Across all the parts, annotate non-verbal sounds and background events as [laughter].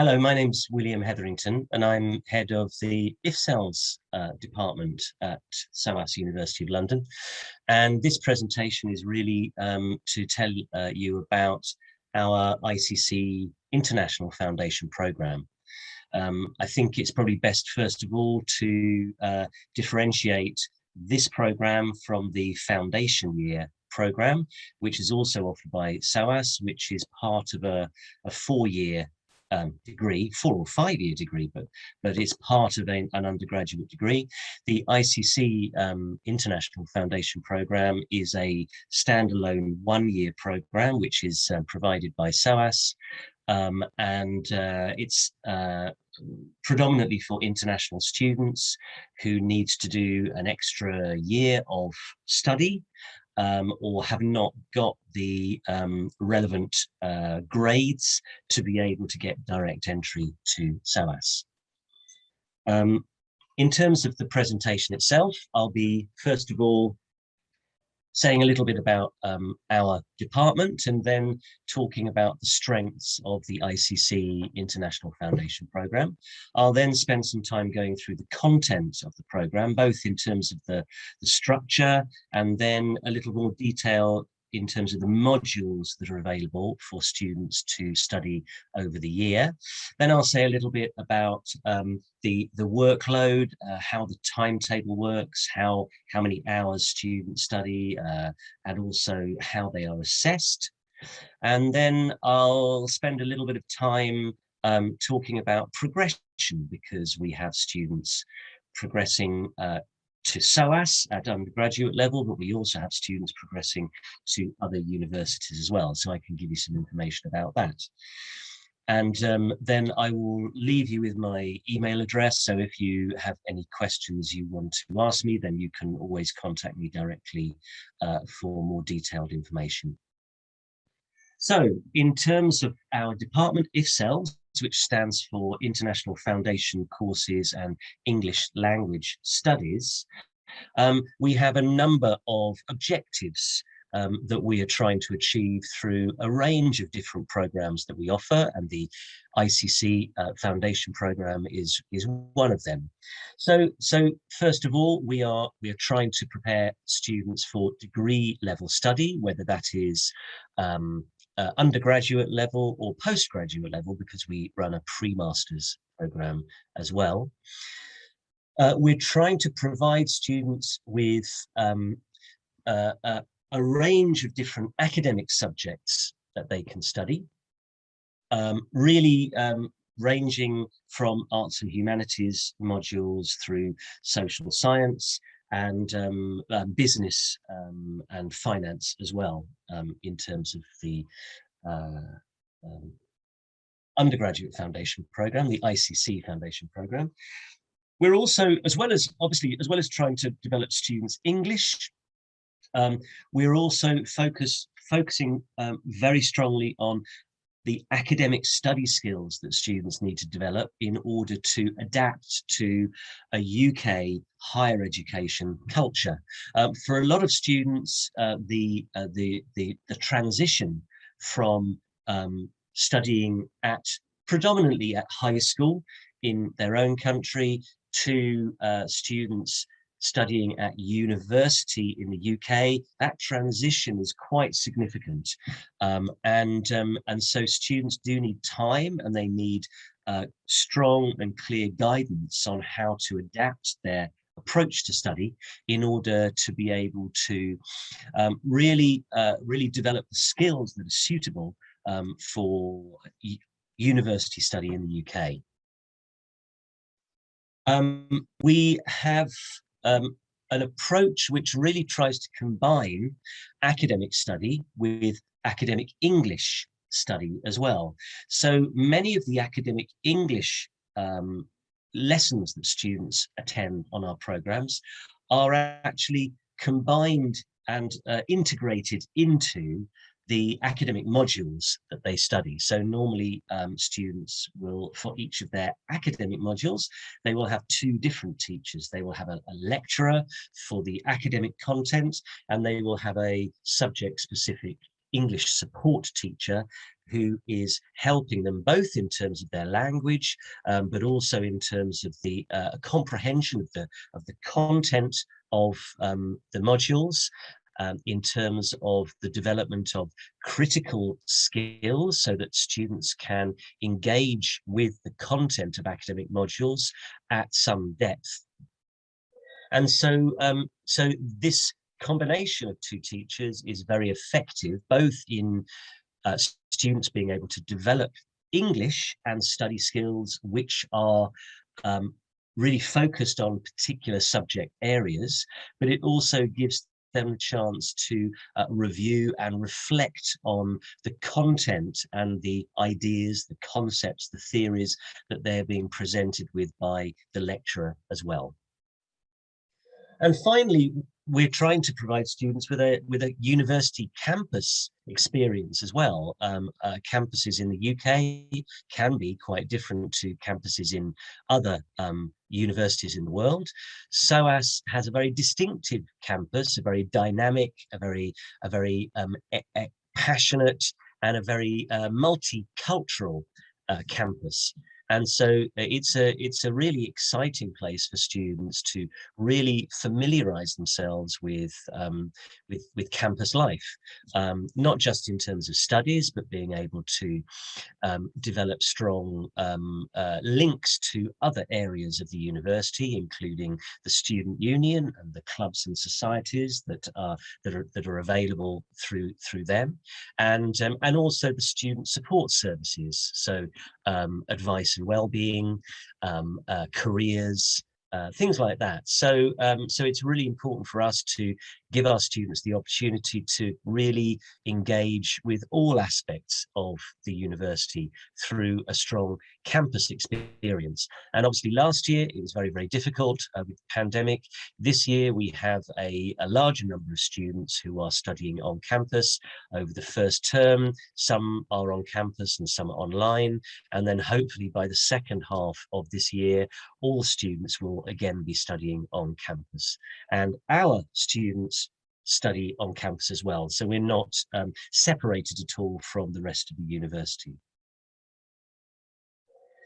Hello, my name's William Hetherington and I'm head of the IFCELS uh, department at SOAS University of London. And this presentation is really um, to tell uh, you about our ICC International Foundation Programme. Um, I think it's probably best, first of all, to uh, differentiate this programme from the foundation year programme, which is also offered by SOAS, which is part of a, a four-year um, degree, four or five year degree, but but it's part of a, an undergraduate degree. The ICC um, International Foundation Program is a standalone one year program, which is uh, provided by SOAS. Um, and uh, it's uh, predominantly for international students who need to do an extra year of study um, or have not got the um, relevant uh, grades to be able to get direct entry to SOAS. Um, in terms of the presentation itself, I'll be first of all saying a little bit about um, our department and then talking about the strengths of the ICC International Foundation Programme. I'll then spend some time going through the content of the programme, both in terms of the, the structure and then a little more detail in terms of the modules that are available for students to study over the year. Then I'll say a little bit about um, the, the workload, uh, how the timetable works, how, how many hours students study, uh, and also how they are assessed. And then I'll spend a little bit of time um, talking about progression because we have students progressing uh, to SOAS at undergraduate level, but we also have students progressing to other universities as well. So I can give you some information about that. And um, then I will leave you with my email address. So if you have any questions you want to ask me, then you can always contact me directly uh, for more detailed information. So in terms of our department, IFCELS, which stands for International Foundation Courses and English Language Studies, um, we have a number of objectives um, that we are trying to achieve through a range of different programs that we offer and the ICC uh, Foundation program is is one of them. So so first of all we are we are trying to prepare students for degree level study whether that is um, uh, undergraduate level or postgraduate level because we run a pre-masters program as well. Uh, we're trying to provide students with um, uh, a range of different academic subjects that they can study, um, really um, ranging from arts and humanities modules through social science, and um, uh, business um, and finance as well um, in terms of the uh, um, undergraduate foundation program, the ICC foundation program. We're also, as well as obviously, as well as trying to develop students English, um, we're also focus, focusing um, very strongly on the academic study skills that students need to develop in order to adapt to a UK higher education culture. Um, for a lot of students, uh, the, uh, the, the, the, transition from um, studying at predominantly at high school in their own country to uh, students studying at university in the UK, that transition is quite significant. Um, and, um, and so students do need time and they need uh, strong and clear guidance on how to adapt their approach to study in order to be able to um, really, uh, really develop the skills that are suitable um, for university study in the UK. Um, we have um, an approach which really tries to combine academic study with academic English study as well. So many of the academic English um, lessons that students attend on our programs are actually combined and uh, integrated into the academic modules that they study. So normally um, students will, for each of their academic modules, they will have two different teachers. They will have a, a lecturer for the academic content and they will have a subject specific English support teacher who is helping them both in terms of their language, um, but also in terms of the uh, comprehension of the of the content of um, the modules, um, in terms of the development of critical skills so that students can engage with the content of academic modules at some depth. And so, um, so this combination of two teachers is very effective, both in uh, students being able to develop English and study skills which are um, really focused on particular subject areas, but it also gives them a chance to uh, review and reflect on the content and the ideas, the concepts, the theories that they're being presented with by the lecturer as well. And finally, we're trying to provide students with a with a university campus experience as well. Um, uh, campuses in the UK can be quite different to campuses in other um, universities in the world. SOAS has a very distinctive campus, a very dynamic, a very a very um, e e passionate and a very uh, multicultural uh, campus. And so uh, it's a it's a really exciting place for students to really familiarize themselves with um, with with campus life, um, not just in terms of studies, but being able to um, develop strong um, uh, links to other areas of the university, including the student union and the clubs and societies that are that are that are available through through them, and um, and also the student support services. So um, advice and well-being, um, uh, careers, uh, things like that. So, um, so it's really important for us to give our students the opportunity to really engage with all aspects of the university through a strong campus experience. And obviously last year it was very, very difficult uh, with the pandemic. This year we have a, a larger number of students who are studying on campus over the first term. Some are on campus and some are online. And then hopefully by the second half of this year, all students will again be studying on campus. And our students study on campus as well. So we're not um, separated at all from the rest of the university.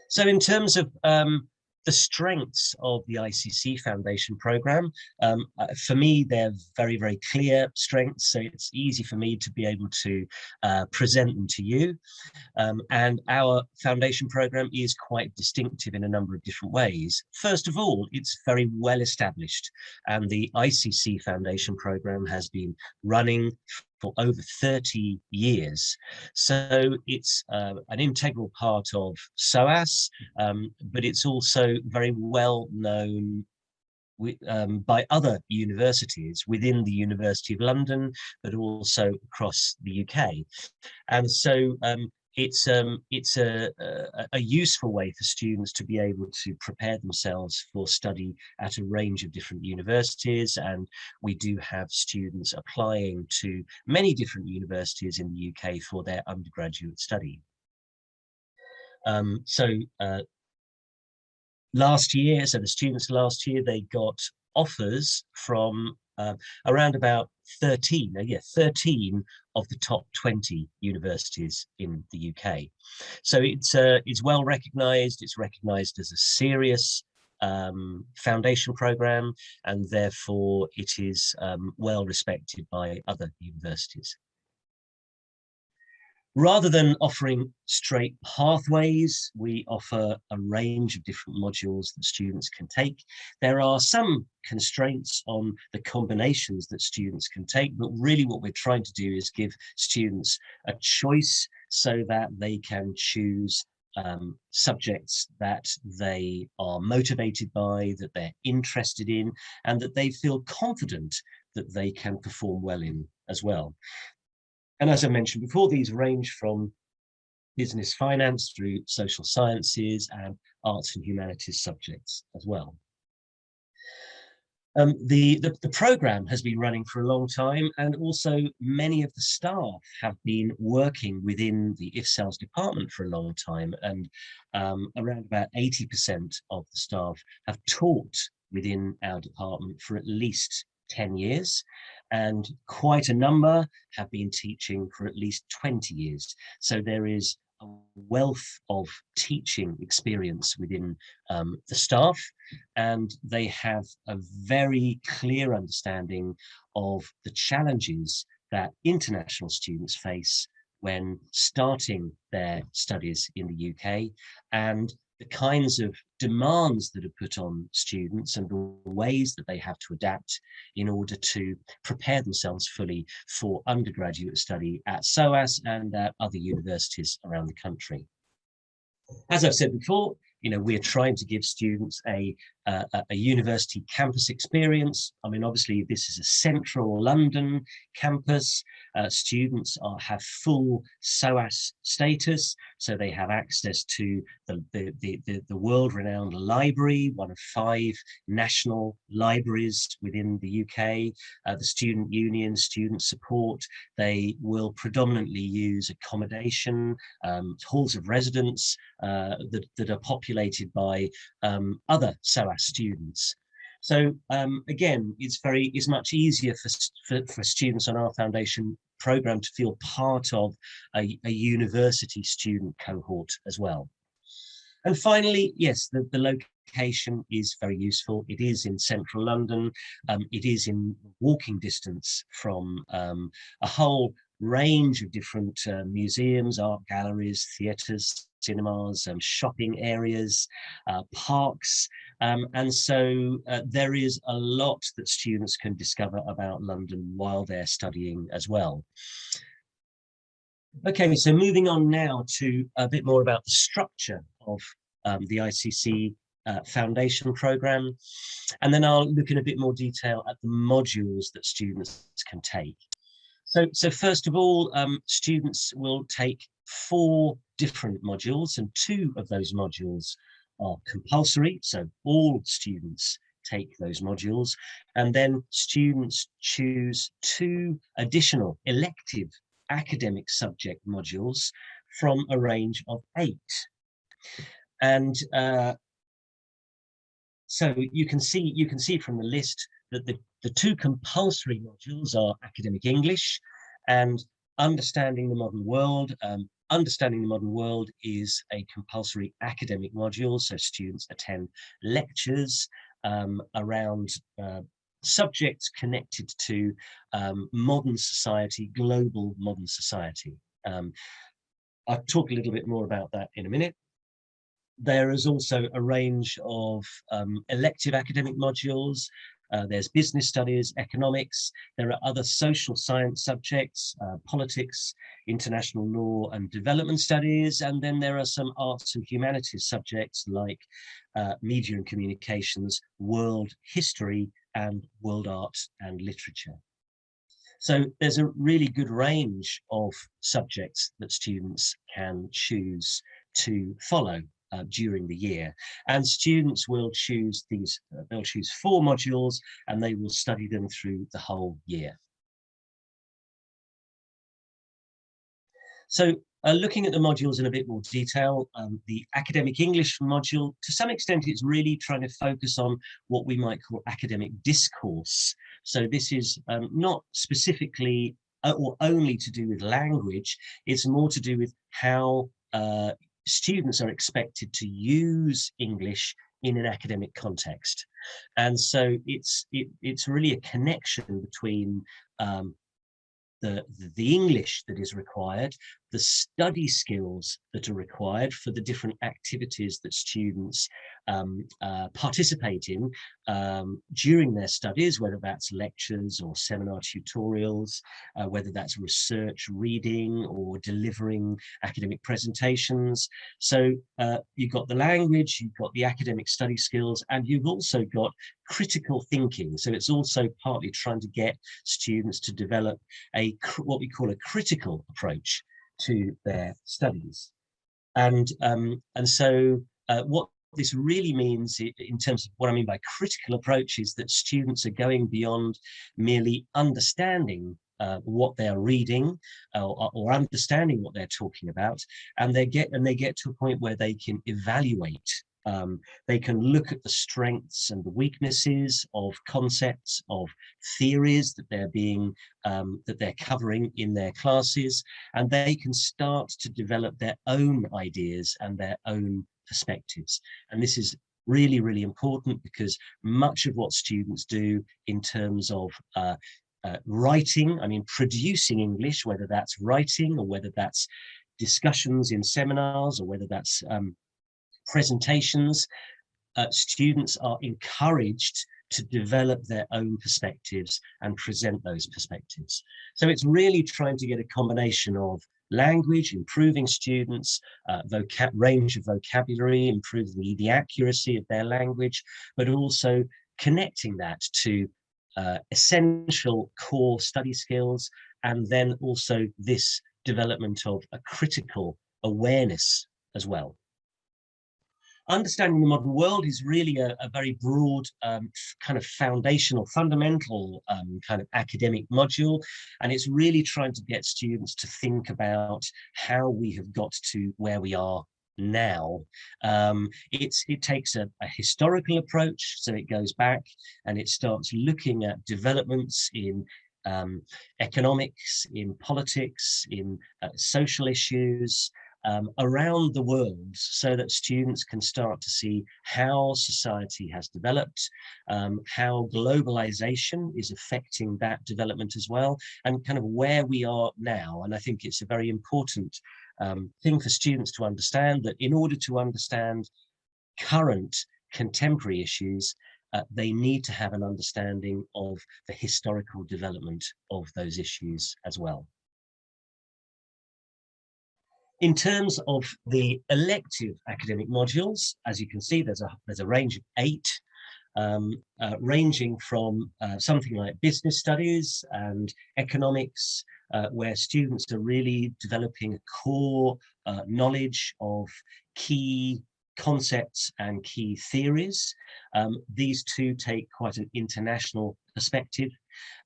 So in terms of um, the strengths of the ICC Foundation program, um, uh, for me, they're very, very clear strengths. So it's easy for me to be able to uh, present them to you. Um, and our foundation program is quite distinctive in a number of different ways. First of all, it's very well established and the ICC Foundation program has been running for over 30 years. So it's uh, an integral part of SOAS, um, but it's also very well known um, by other universities within the University of London, but also across the UK. And so um, it's um, it's a, a, a, useful way for students to be able to prepare themselves for study at a range of different universities and we do have students applying to many different universities in the UK for their undergraduate study. Um, so uh, last year, so the students last year, they got offers from uh, around about 13, uh, yeah, 13 of the top 20 universities in the UK. So it's, uh, it's well recognized, it's recognized as a serious um, foundation program, and therefore it is um, well respected by other universities. Rather than offering straight pathways, we offer a range of different modules that students can take. There are some constraints on the combinations that students can take, but really what we're trying to do is give students a choice so that they can choose um, subjects that they are motivated by, that they're interested in, and that they feel confident that they can perform well in as well. And as I mentioned before, these range from business finance through social sciences and arts and humanities subjects as well. Um, the, the, the, program has been running for a long time and also many of the staff have been working within the IFCELS department for a long time and um, around about 80% of the staff have taught within our department for at least 10 years and quite a number have been teaching for at least 20 years. So there is a wealth of teaching experience within um, the staff and they have a very clear understanding of the challenges that international students face when starting their studies in the UK and the kinds of demands that are put on students and the ways that they have to adapt in order to prepare themselves fully for undergraduate study at SOAS and at other universities around the country. As I've said before, you know, we're trying to give students a, uh, a university campus experience. I mean, obviously this is a central London campus. Uh, students are have full SOAS status, so they have access to the, the, the, the, world-renowned library, one of five national libraries within the UK, uh, the student union, student support. They will predominantly use accommodation, um, halls of residence uh, that, that are populated by um, other SOAS students. So um, again, it's very, it's much easier for, for, for, students on our foundation program to feel part of a, a university student cohort as well. And finally, yes, the, the location is very useful. It is in central London. Um, it is in walking distance from um, a whole range of different uh, museums, art galleries, theatres, cinemas, um, shopping areas, uh, parks. Um, and so uh, there is a lot that students can discover about London while they're studying as well. Okay, so moving on now to a bit more about the structure of um, the ICC uh, foundation program. And then I'll look in a bit more detail at the modules that students can take. So, so first of all, um, students will take four different modules and two of those modules are compulsory. So all students take those modules and then students choose two additional elective academic subject modules from a range of eight. And uh, so you can see you can see from the list that the, the two compulsory modules are academic English and understanding the modern world. Um, understanding the modern world is a compulsory academic module, so students attend lectures um, around uh, subjects connected to um, modern society, global modern society. Um, I'll talk a little bit more about that in a minute. There is also a range of um, elective academic modules. Uh, there's business studies, economics. There are other social science subjects, uh, politics, international law and development studies. And then there are some arts and humanities subjects like uh, media and communications, world history, and world art and literature. So there's a really good range of subjects that students can choose to follow uh, during the year. And students will choose these, uh, they'll choose four modules and they will study them through the whole year. So uh, looking at the modules in a bit more detail, um, the academic English module, to some extent, it's really trying to focus on what we might call academic discourse. So this is um, not specifically uh, or only to do with language, it's more to do with how uh, students are expected to use English in an academic context. And so it's it, it's really a connection between um, the, the English that is required, the study skills that are required for the different activities that students um, uh, participate in um, during their studies, whether that's lectures or seminar tutorials, uh, whether that's research reading or delivering academic presentations. So uh, you've got the language, you've got the academic study skills, and you've also got critical thinking. So it's also partly trying to get students to develop a what we call a critical approach to their studies. And, um, and so uh, what this really means in terms of what I mean by critical approach is that students are going beyond merely understanding uh, what they're reading uh, or, or, understanding what they're talking about and they get and they get to a point where they can evaluate Um, they can look at the strengths and the weaknesses of concepts, of theories that they're being, um, that they're covering in their classes, and they can start to develop their own ideas and their own perspectives. And this is really, really important because much of what students do in terms of uh, uh, writing, I mean, producing English, whether that's writing or whether that's discussions in seminars or whether that's um, presentations, uh, students are encouraged to develop their own perspectives and present those perspectives. So it's really trying to get a combination of language, improving students, uh, range of vocabulary, improving the, the accuracy of their language, but also connecting that to uh, essential core study skills, and then also this development of a critical awareness as well. Understanding the modern world is really a, a very broad um, kind of foundational, fundamental um, kind of academic module. And it's really trying to get students to think about how we have got to where we are now. Um, it's, it takes a, a, historical approach, so it goes back and it starts looking at developments in um, economics, in politics, in uh, social issues, um, around the world so that students can start to see how society has developed, um, how globalization is affecting that development as well, and kind of where we are now. And I think it's a very important um, thing for students to understand that in order to understand current contemporary issues, uh, they need to have an understanding of the historical development of those issues as well. In terms of the elective academic modules, as you can see, there's a, there's a range of eight, um, uh, ranging from uh, something like business studies and economics, uh, where students are really developing core uh, knowledge of key concepts and key theories. Um, these two take quite an international perspective.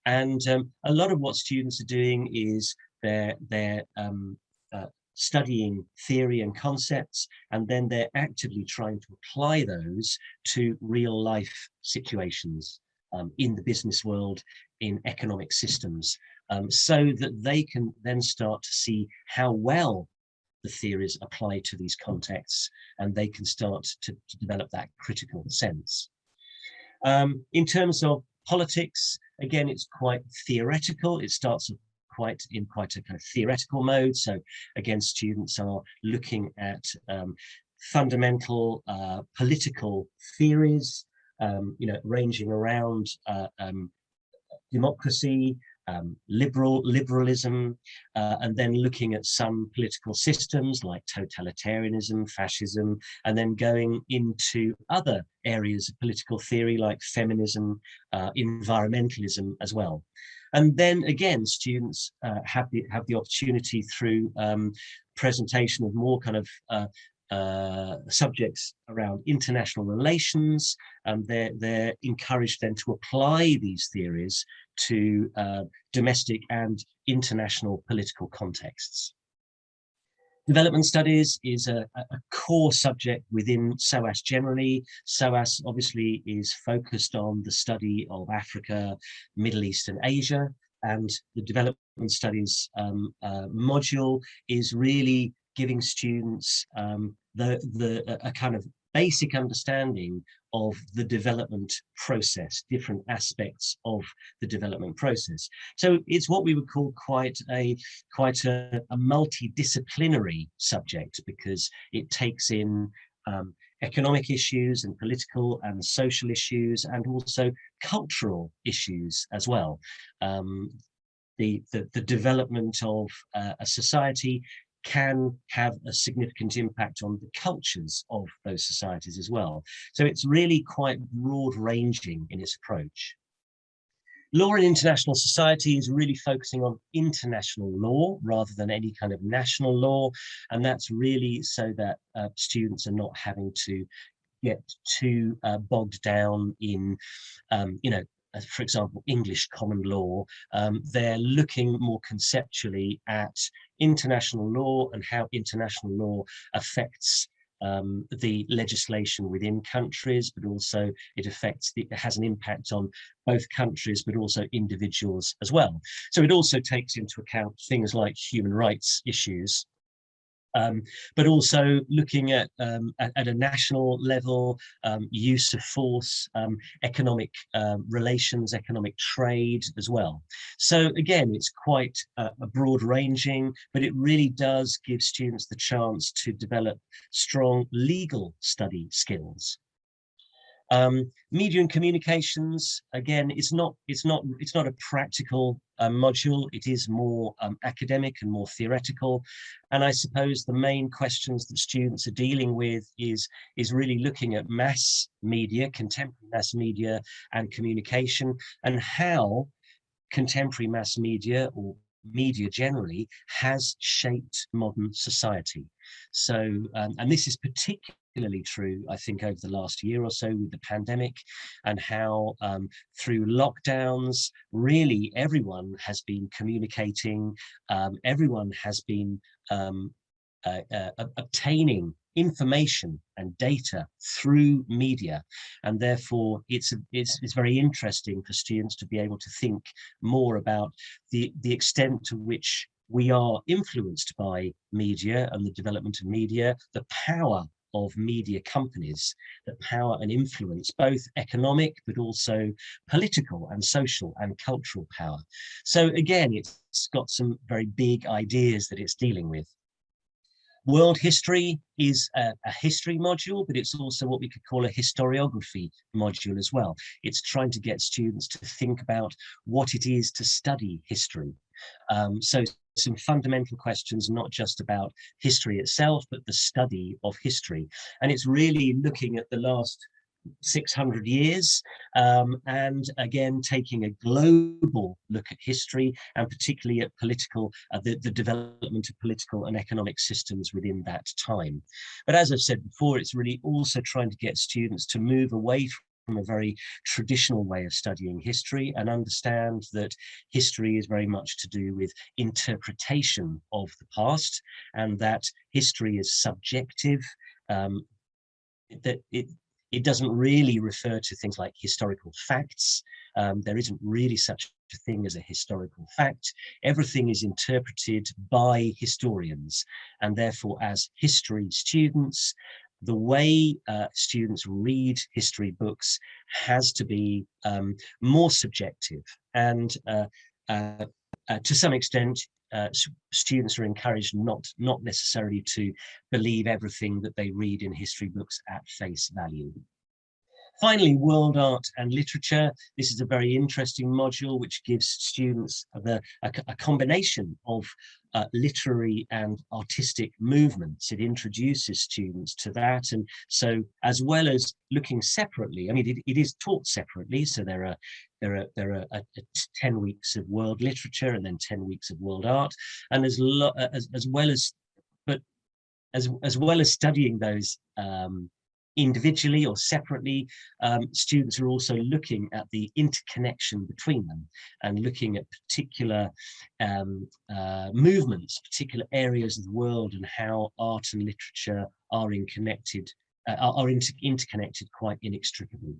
And um, a lot of what students are doing is they're, they're um, uh, studying theory and concepts, and then they're actively trying to apply those to real life situations um, in the business world, in economic systems, um, so that they can then start to see how well the theories apply to these contexts, and they can start to, to develop that critical sense. Um, in terms of politics, again, it's quite theoretical. It starts quite in quite a kind of theoretical mode. So again, students are looking at um, fundamental uh, political theories, um, you know, ranging around uh, um, democracy, um, liberal liberalism, uh, and then looking at some political systems like totalitarianism, fascism, and then going into other areas of political theory like feminism, uh, environmentalism as well. And then again, students uh, have the have the opportunity through um, presentation of more kind of uh, uh, subjects around international relations. and they're, they're encouraged then to apply these theories to uh, domestic and international political contexts. Development studies is a, a, core subject within SOAS generally. SOAS obviously is focused on the study of Africa, Middle East and Asia. And the development studies um, uh, module is really giving students um, the, the, a kind of basic understanding of the development process, different aspects of the development process. So it's what we would call quite a quite a, a multidisciplinary subject because it takes in um, economic issues and political and social issues and also cultural issues as well. Um, the, the, the, development of uh, a society can have a significant impact on the cultures of those societies as well. So it's really quite broad ranging in its approach. Law in international society is really focusing on international law rather than any kind of national law. And that's really so that uh, students are not having to get too uh, bogged down in, um, you know, for example, English common law, um, they're looking more conceptually at international law and how international law affects um, the legislation within countries, but also it affects, the, it has an impact on both countries, but also individuals as well. So it also takes into account things like human rights issues um, but also looking at, um, at, at, a national level, um, use of force, um, economic um, relations, economic trade as well. So again, it's quite a, a broad ranging, but it really does give students the chance to develop strong legal study skills. Um, media and communications, again, it's not it's not it's not a practical um, module. It is more um, academic and more theoretical. And I suppose the main questions that students are dealing with is is really looking at mass media, contemporary mass media, and communication, and how contemporary mass media or media generally has shaped modern society. So, um, and this is particularly particularly true, I think, over the last year or so with the pandemic and how um, through lockdowns, really everyone has been communicating, um, everyone has been um, uh, uh, obtaining information and data through media. And therefore it's, it's it's very interesting for students to be able to think more about the the extent to which we are influenced by media and the development of media the power of media companies that power and influence both economic but also political and social and cultural power. So again, it's got some very big ideas that it's dealing with. World history is a, a, history module, but it's also what we could call a historiography module as well. It's trying to get students to think about what it is to study history. Um, so some fundamental questions, not just about history itself, but the study of history. And it's really looking at the last 600 years um, and again taking a global look at history and particularly at political uh, the, the development of political and economic systems within that time but as I've said before it's really also trying to get students to move away from a very traditional way of studying history and understand that history is very much to do with interpretation of the past and that history is subjective um, that it it doesn't really refer to things like historical facts. Um, there isn't really such a thing as a historical fact. Everything is interpreted by historians and therefore as history students the way uh, students read history books has to be um, more subjective and uh, uh, uh to some extent uh, students are encouraged not not necessarily to believe everything that they read in history books at face value. Finally, world art and literature. This is a very interesting module which gives students the, a, a combination of uh, literary and artistic movements. It introduces students to that. And so as well as looking separately, I mean, it, it is taught separately. So there are there are there are a, a 10 weeks of world literature and then 10 weeks of world art. And as, as, as well as, but as, as well as studying those um, individually or separately, um, students are also looking at the interconnection between them and looking at particular um, uh, movements, particular areas of the world and how art and literature are connected, uh, are inter interconnected quite inextricably.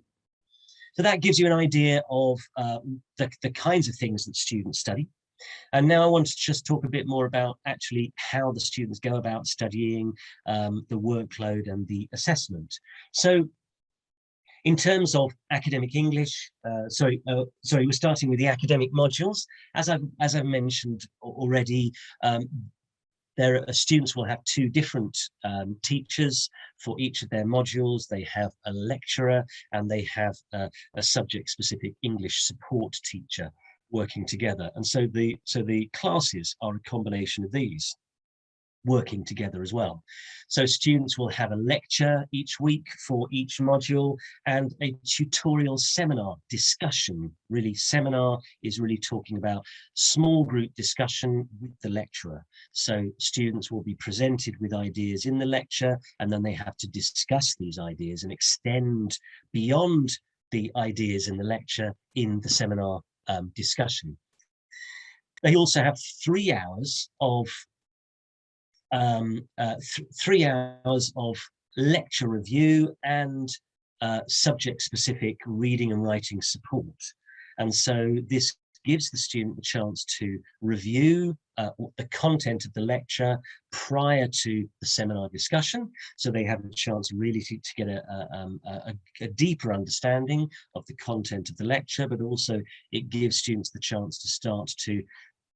So that gives you an idea of uh, the, the kinds of things that students study. And now I want to just talk a bit more about actually how the students go about studying um, the workload and the assessment. So in terms of academic English, uh, sorry, uh, sorry, we're starting with the academic modules. As I've, as I've mentioned already, um, there are, students will have two different um, teachers for each of their modules. They have a lecturer and they have a, a subject specific English support teacher working together. And so the, so the classes are a combination of these working together as well. So students will have a lecture each week for each module and a tutorial seminar discussion. Really seminar is really talking about small group discussion with the lecturer. So students will be presented with ideas in the lecture and then they have to discuss these ideas and extend beyond the ideas in the lecture in the seminar um, discussion. They also have three hours of um, uh, th three hours of lecture review and uh, subject-specific reading and writing support. And so this gives the student the chance to review uh, the content of the lecture prior to the seminar discussion. So they have a chance really to, to get a, a, um, a, a, deeper understanding of the content of the lecture, but also it gives students the chance to start to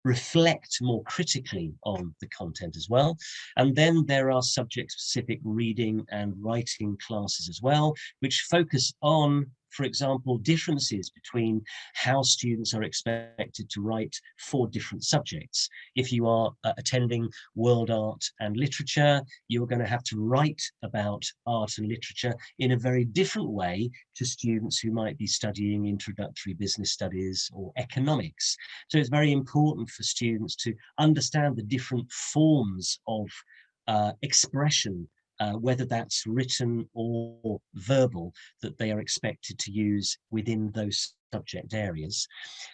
reflect more critically on the content as well. And then there are subject specific reading and writing classes as well, which focus on for example, differences between how students are expected to write for different subjects. If you are uh, attending world art and literature, you're going to have to write about art and literature in a very different way to students who might be studying introductory business studies or economics. So it's very important for students to understand the different forms of uh, expression uh, whether that's written or verbal, that they are expected to use within those subject areas.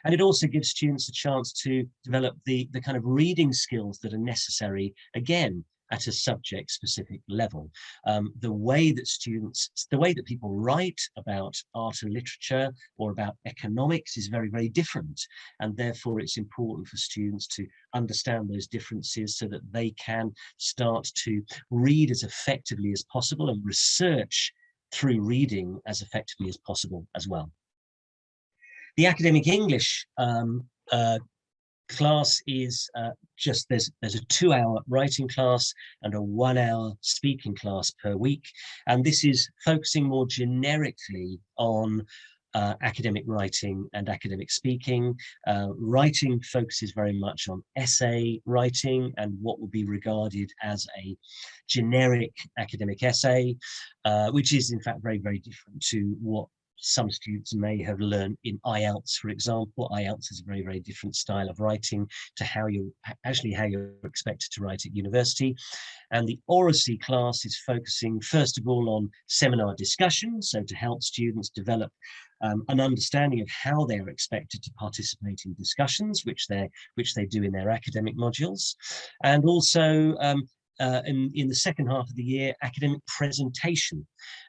And it also gives students a chance to develop the, the kind of reading skills that are necessary, again, at a subject specific level. Um, the way that students, the way that people write about art and literature or about economics is very, very different. And therefore it's important for students to understand those differences so that they can start to read as effectively as possible and research through reading as effectively as possible as well. The academic English um, uh, class is uh, just there's there's a two hour writing class and a one hour speaking class per week and this is focusing more generically on uh, academic writing and academic speaking. Uh, writing focuses very much on essay writing and what would be regarded as a generic academic essay, uh, which is in fact very, very different to what some students may have learned in IELTS, for example. IELTS is a very, very different style of writing to how you actually how you're expected to write at university. And the oracy class is focusing first of all on seminar discussion, so to help students develop um, an understanding of how they are expected to participate in discussions, which they which they do in their academic modules, and also um, uh, in, in the second half of the year, academic presentation.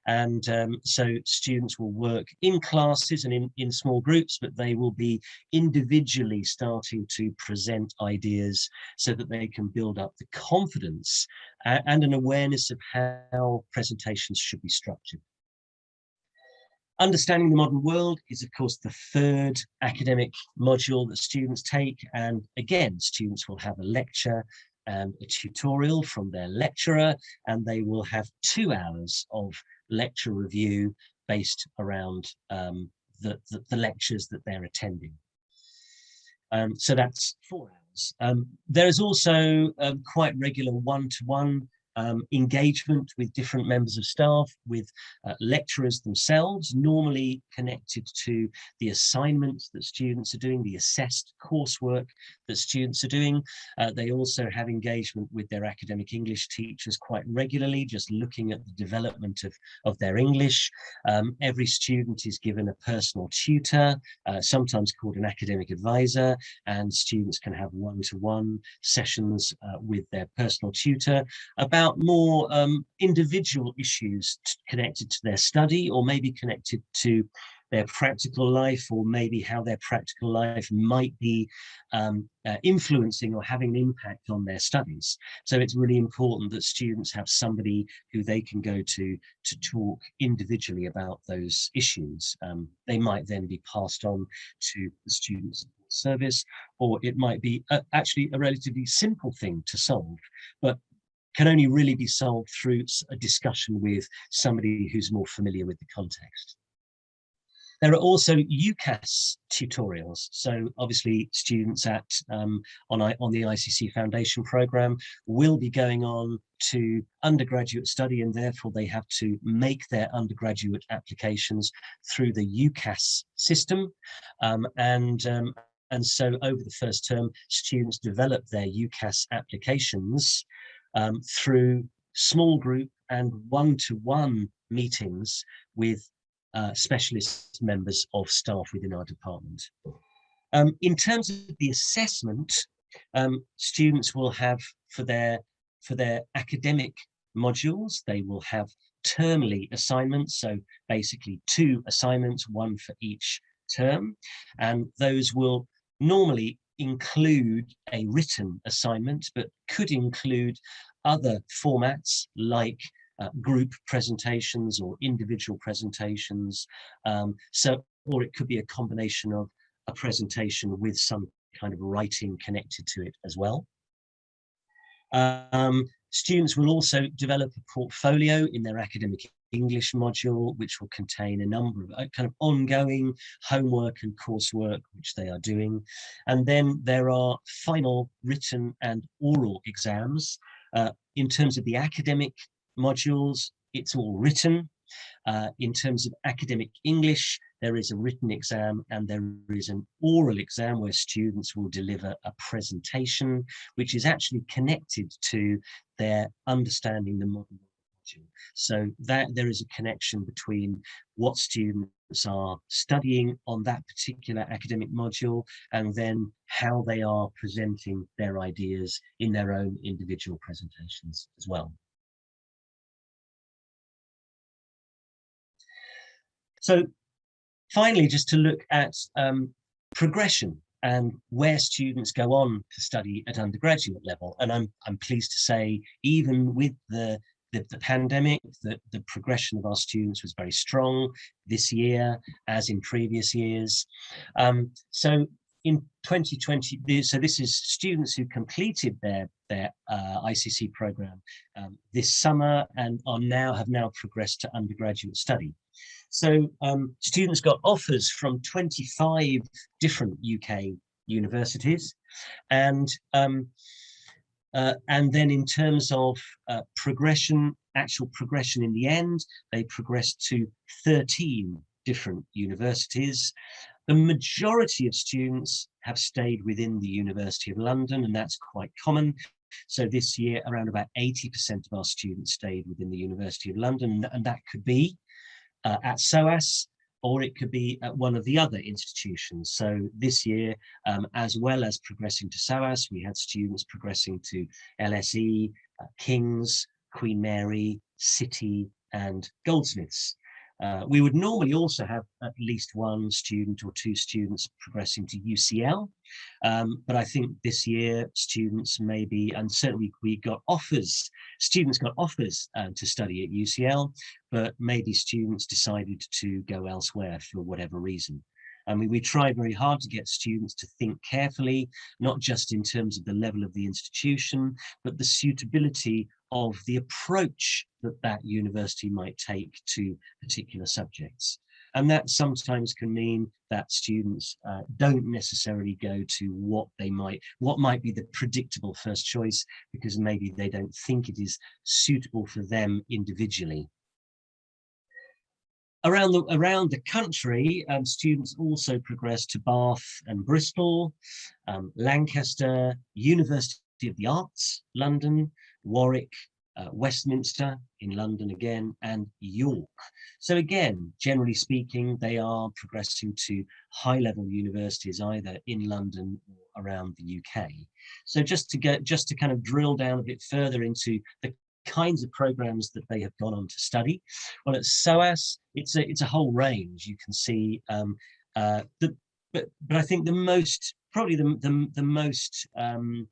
And um, so students will work in classes and in, in small groups, but they will be individually starting to present ideas so that they can build up the confidence uh, and an awareness of how presentations should be structured. Understanding the modern world is, of course, the third academic module that students take. And again, students will have a lecture and a tutorial from their lecturer, and they will have two hours of lecture review based around um, the, the, the, lectures that they're attending. Um, so that's four hours. Um, there is also um, quite regular one-to-one -one um, engagement with different members of staff, with uh, lecturers themselves, normally connected to the assignments that students are doing, the assessed coursework that students are doing. Uh, they also have engagement with their academic English teachers quite regularly, just looking at the development of, of their English. Um, every student is given a personal tutor, uh, sometimes called an academic advisor, and students can have one-to-one -one sessions uh, with their personal tutor about about more um, individual issues connected to their study or maybe connected to their practical life or maybe how their practical life might be um, uh, influencing or having an impact on their studies. So it's really important that students have somebody who they can go to to talk individually about those issues. Um, they might then be passed on to the students service or it might be a, actually a relatively simple thing to solve but can only really be solved through a discussion with somebody who's more familiar with the context. There are also UCAS tutorials. So obviously students at um, on, I, on the ICC Foundation program will be going on to undergraduate study and therefore they have to make their undergraduate applications through the UCAS system. Um, and, um, and so over the first term, students develop their UCAS applications um, through small group and one-to-one -one meetings with uh, specialist members of staff within our department. Um, in terms of the assessment, um, students will have for their for their academic modules, they will have termly assignments, so basically two assignments, one for each term, and those will normally include a written assignment, but could include other formats like uh, group presentations or individual presentations. Um, so, or it could be a combination of a presentation with some kind of writing connected to it as well. Um, students will also develop a portfolio in their academic English module, which will contain a number of uh, kind of ongoing homework and coursework, which they are doing. And then there are final written and oral exams. Uh, in terms of the academic modules, it's all written. Uh, in terms of academic English, there is a written exam and there is an oral exam where students will deliver a presentation, which is actually connected to their understanding the modern So that there is a connection between what students are studying on that particular academic module and then how they are presenting their ideas in their own individual presentations as well. So finally, just to look at um, progression and where students go on to study at undergraduate level. And I'm, I'm pleased to say, even with the, the, the pandemic, that the progression of our students was very strong this year, as in previous years. Um, so in 2020, so this is students who completed their their uh, ICC program um, this summer and are now have now progressed to undergraduate study. So um, students got offers from 25 different UK universities and um, uh, and then in terms of uh, progression, actual progression in the end, they progressed to 13 different universities. The majority of students have stayed within the University of London, and that's quite common. So this year, around about 80% of our students stayed within the University of London, and that could be uh, at SOAS, or it could be at one of the other institutions. So this year, um, as well as progressing to SOAS, we had students progressing to LSE, uh, King's, Queen Mary, City and Goldsmiths. Uh, we would normally also have at least one student or two students progressing to UCL, um, but I think this year students maybe, and certainly we got offers, students got offers um, to study at UCL, but maybe students decided to go elsewhere for whatever reason. I mean, we try very hard to get students to think carefully, not just in terms of the level of the institution, but the suitability of the approach that that university might take to particular subjects. And that sometimes can mean that students uh, don't necessarily go to what they might, what might be the predictable first choice, because maybe they don't think it is suitable for them individually around the around the country, um, students also progress to Bath and Bristol, um, Lancaster, University of the Arts, London, Warwick, uh, Westminster in London again, and York. So again, generally speaking, they are progressing to high-level universities either in London or around the UK. So just to get just to kind of drill down a bit further into the kinds of programs that they have gone on to study. Well, at SOAS, it's a, it's a whole range. You can see um, uh, the, but, but I think the most, probably the, the, the most um,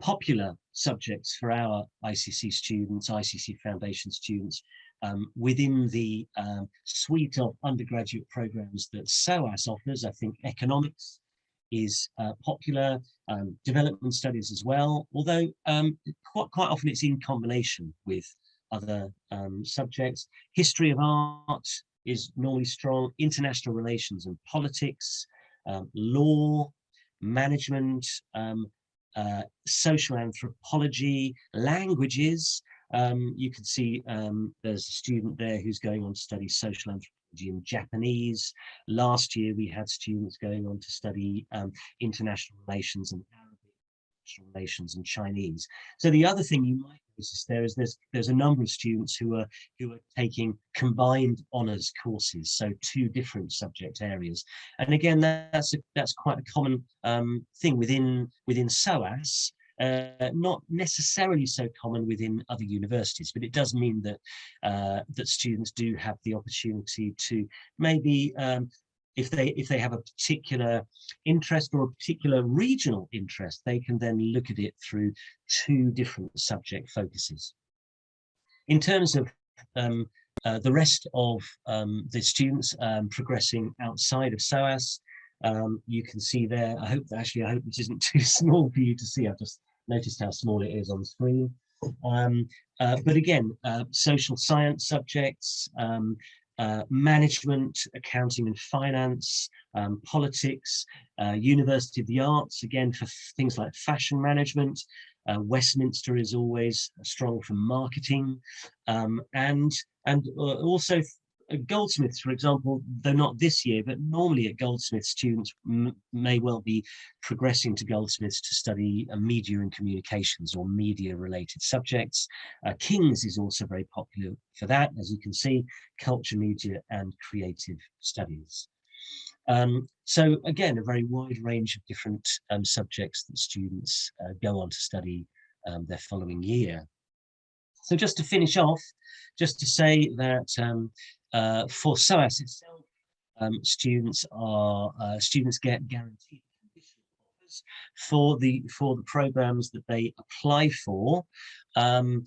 popular subjects for our ICC students, ICC Foundation students, um, within the um, suite of undergraduate programs that SOAS offers, I think economics, is uh, popular, um, development studies as well, although um, quite, quite often it's in combination with other um, subjects. History of art is normally strong, international relations and politics, um, law, management, um, uh, social anthropology, languages. Um, you can see there's a student there who's going on to study social anthropology in Japanese. Last year, we had students going on to study um, international relations and international relations and Chinese. So the other thing you might notice there is there's there's a number of students who are who are taking combined honours courses, so two different subject areas. And again, that's a, that's quite a common um, thing within within SOAS. uh, not necessarily so common within other universities, but it does mean that uh, that students do have the opportunity to maybe um, if they if they have a particular interest or a particular regional interest, they can then look at it through two different subject focuses. In terms of um, uh, the rest of um, the students um, progressing outside of SOAS, um, you can see there, I hope actually, I hope this isn't [laughs] too small for you to see. I've just noticed how small it is on the screen. Um, uh, but again, uh, social science subjects, um, uh, management, accounting and finance, um, politics, uh, University of the Arts, again for things like fashion management. Uh, Westminster is always strong for marketing um, and, and uh, also Goldsmiths, for example, though not this year, but normally at Goldsmiths, students may well be progressing to Goldsmiths to study uh, media and communications or media related subjects. Uh, King's is also very popular for that, as you can see, culture, media and creative studies. Um, so again, a very wide range of different um, subjects that students uh, go on to study um, their following year. So just to finish off, just to say that um, uh, for SOAS itself, um, students are uh, students get guaranteed for the for the programs that they apply for. Um,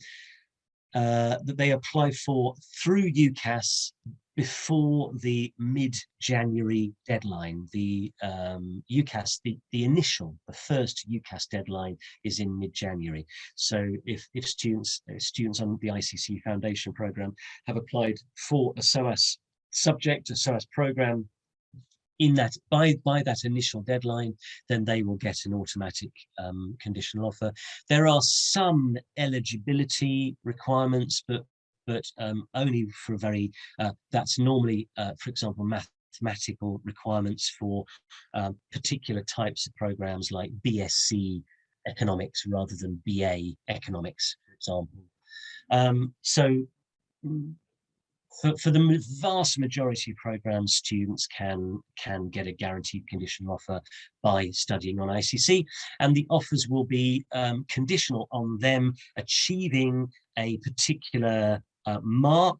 uh, that they apply for through UCAS before the mid-January deadline. The um, UCAS, the, the initial, the first UCAS deadline is in mid-January. So if, if students, if students on the ICC Foundation program have applied for a SOAS subject, a SOAS program, in that by by that initial deadline then they will get an automatic um, conditional offer there are some eligibility requirements but but um, only for a very, uh, that's normally, uh, for example, mathematical requirements for uh, particular types of programs like BSc economics rather than BA economics, for example. Um, so mm, for, for, the vast majority of programs, students can can get a guaranteed conditional offer by studying on ICC, and the offers will be um, conditional on them achieving a particular mark,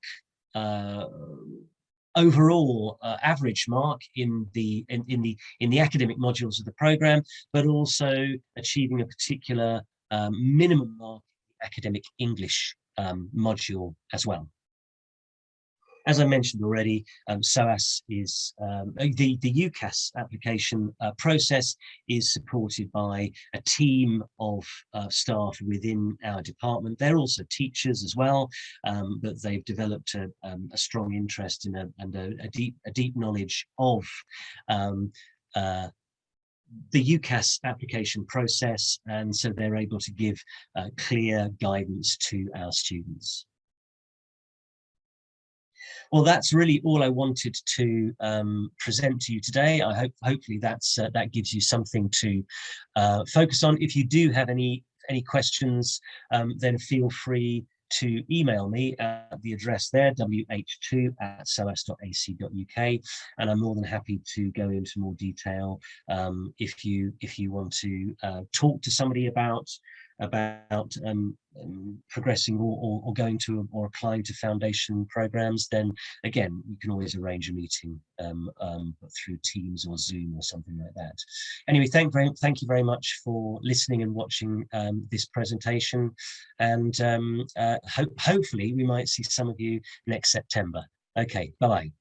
uh, overall uh, average mark in the in, in, the in the academic modules of the program, but also achieving a particular um, minimum mark in the academic English um, module as well. As I mentioned already, um, SOAS is um, uh, the, the UCAS application uh, process is supported by a team of uh, staff within our department. They're also teachers as well, um, but they've developed a, um, a strong interest in a, and a, a, deep, a deep knowledge of um, uh, the UCAS application process and so they're able to give uh, clear guidance to our students. Well, that's really all I wanted to um, present to you today. I hope hopefully that's uh, that gives you something to uh, focus on. If you do have any any questions, um, then feel free to email me at the address there, wh2 at soas.ac.uk, and I'm more than happy to go into more detail um, if you if you want to uh, talk to somebody about about um, um, progressing or, or, or, going to or applying to foundation programs, then again, you can always arrange a meeting um, um, through Teams or Zoom or something like that. Anyway, thank, very, thank you very much for listening and watching um, this presentation. And um, uh, ho hopefully we might see some of you next September. Okay, bye-bye.